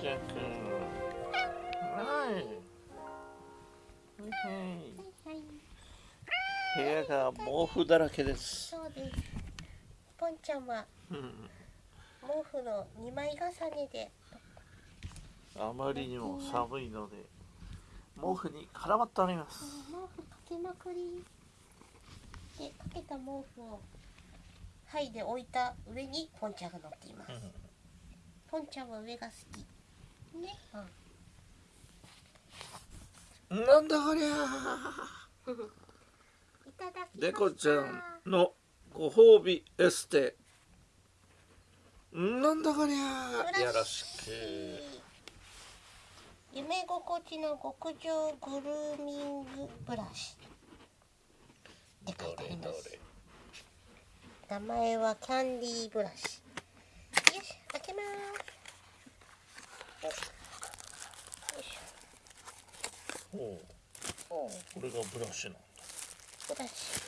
部屋が毛布だらけです。そうです。ポンちゃんはうん毛布の2枚重ねで。あまりにも寒いので毛布に絡まっております。毛布かけまくり。でかけた毛布をはいで置いた上にポンちゃんが乗っています、ポンちゃんは上が好きね、うん、なんだこりゃ。いただきました猫ちゃんのご褒美エステ。なんだこりゃ。よろしく。夢心地の極上グルーミングブラシ。って書いてあります。名前はキャンディーブラシ。よし開けますよよいしほう。ょおうこれがブラシなんだ。ブラシ。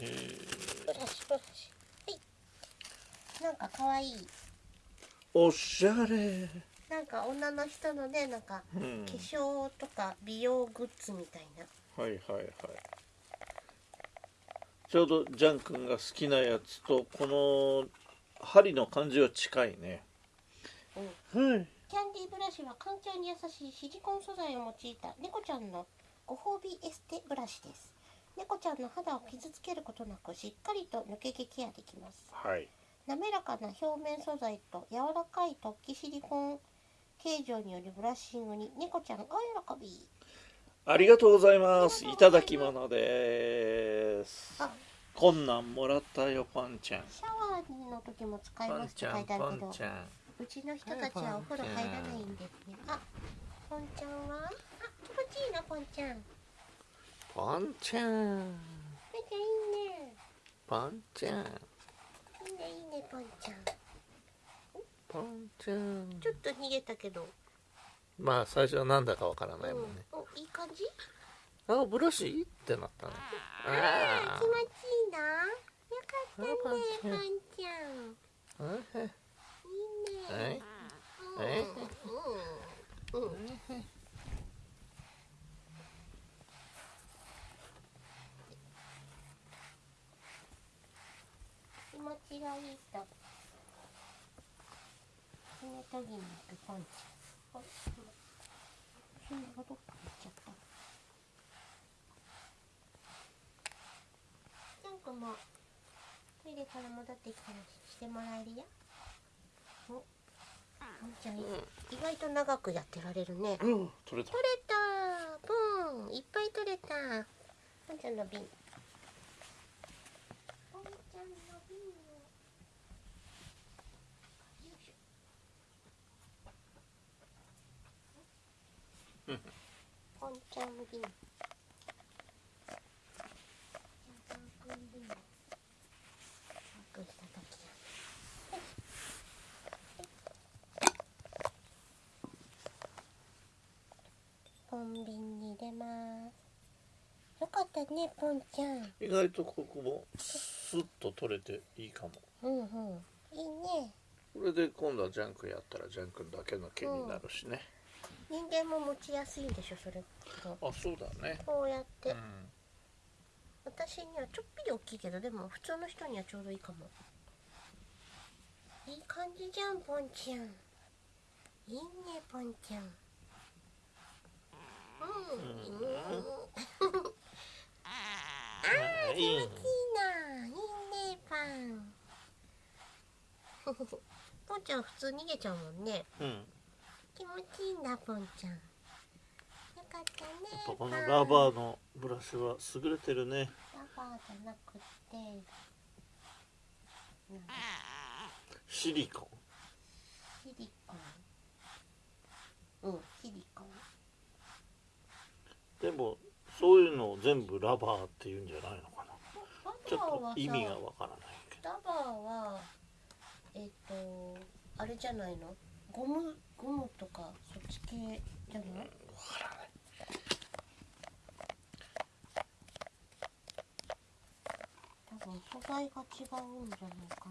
へえブラシブラシ。はい。なんかかわいい。おしゃれ。なんか女の人のねなんかうん。化粧とか美容グッズみたいな。はいはいはい。ちょうどジャン君が好きなやつとこの針の感じは近いね。うん。はいキャンディーブラシは環境に優しいシリコン素材を用いた猫ちゃんのご褒美エステブラシです。猫ちゃんの肌を傷つけることなくしっかりと抜け毛ケアできます。はい。滑らかな表面素材と柔らかい突起シリコン形状によるブラッシングに猫ちゃん大喜び。ありがとうございます。いただき物です。あ。こんなんもらったよパンちゃん。シャワーの時も使いますって書いてあるけど。ンちゃんうちの人たちはお風呂入らないんですねあポンちゃんは？あ気持ちいいなポンちゃん。パンちゃん。めっちゃいいね。パンちゃん。いいねいいねポンちゃん。パンちゃん。ちょっと逃げたけど、まあ最初はなんだかわからないもんね、うん、おいい感じ？あブラシ？ってなったねあー気持あちいいな。よかったねあポンポンちゃんあはいいいねはいうんうん気持ちがいい。と爪研ぎに行くポンちゃんあ爪がどっか行っちゃったジャン君もトイレから戻ってきたらしてもらえるよおポンちゃん意外と長くやってられるね。うん。取れた。取れた。ポン。いっぱい取れた。ポンちゃんの瓶。ポンちゃんの瓶。をよいしょ。うん。ポンちゃん瓶ポンちゃん瓶を隠した時ポン瓶に入れます。よかったねポンちゃん。意外とここもスッと取れていいかも。うんうん。いいね。これで今度はジャンクやったらジャンクだけの毛になるしね、人間も持ちやすいんでしょそれあそうだね。こうやって、うん。私にはちょっぴり大きいけどでも普通の人にはちょうどいいかも。いい感じじゃんポンちゃん。いいねポンちゃんうん、うん、あー気持ちいいな。いいね。パン。ポンちゃん普通逃げちゃうもんね。うん気持ちいいなポンちゃん。よかったね。やっぱこのラバーのブラシは優れてるね。ラバーじゃなくて。シリコン。シリコン。うんシリコンでもそういうのを全部ラバーって言うんじゃないのかな。ラちょっバーはさと意味がわからないけど。ラバーはえっ、とあれじゃないの？ゴムゴムとかそっち系じゃない？わからない。多分素材が違うんじゃないか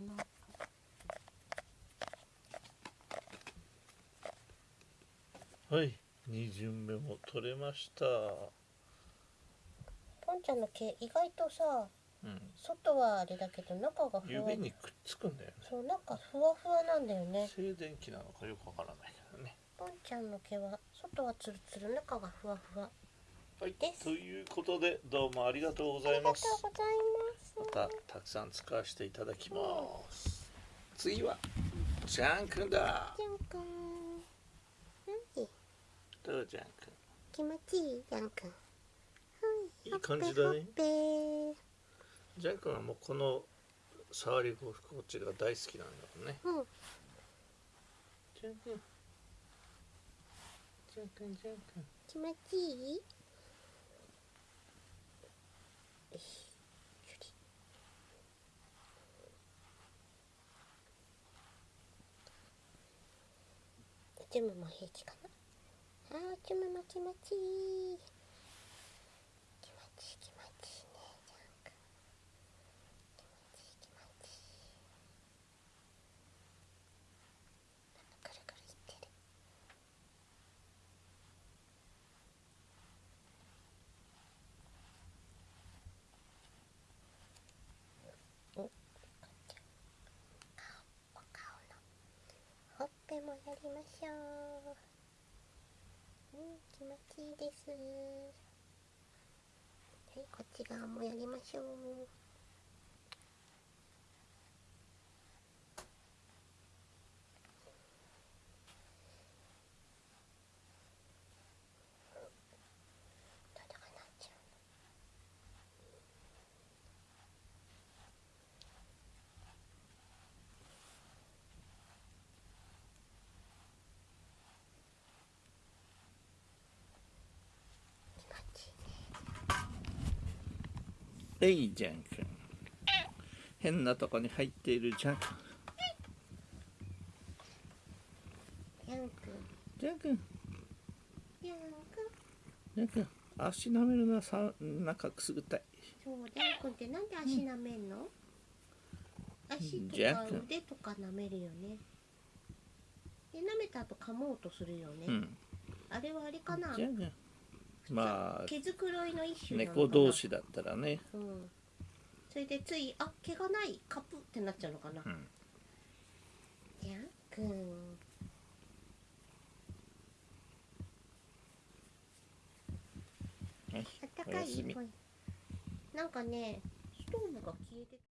な。はい2巡目も取れました。ポンちゃんの毛意外とさうん。外はあれだけど中がふわ指にくっつくんだよね。そうなんかふわふわなんだよね。静電気なのかよくわからないけどね。ポンちゃんの毛は外はツルツル中がふわふわ。はいということでどうもありがとうござありがとういますございます。またたくさん使わせていただきます。次はジャン君だ。ジャンくん。はいどうジャン気持ちいいジャンくんはいいい感じだね。ほっぺほっぺ君ジャン君はもうこの触り心地が大好きなんだもんね。うん。ジャン君。ジャン君ジャン君。気持ちいい？よしゆりおちむも平気かなあーおち。も気持ち。いい気持ち。いい気持ち。いいねジャンク気持ち。いい気持ち。いいくるくるいってるお顔のほっぺもやりましょううん気持ちいいです。はいこっち側もやりましょうどうかなっちゃう気持ちいいねえいジャン君。変なとこに入っているジャン君。ヤンくんジャン君。ヤンくんジャン君足舐めるのはさ中くすぐったいそうヤンくんってなんで足舐めんの、足とか腕とか舐めるよね。で舐めた後噛もうとするよね、うん。あれはあれかな。ジャン君まあ毛づくろいの一種なのかな猫同士だったらねうんそれでついあ毛がないカプってなっちゃうのかな、うんヤンくんあったかいなんかねストーブが消えて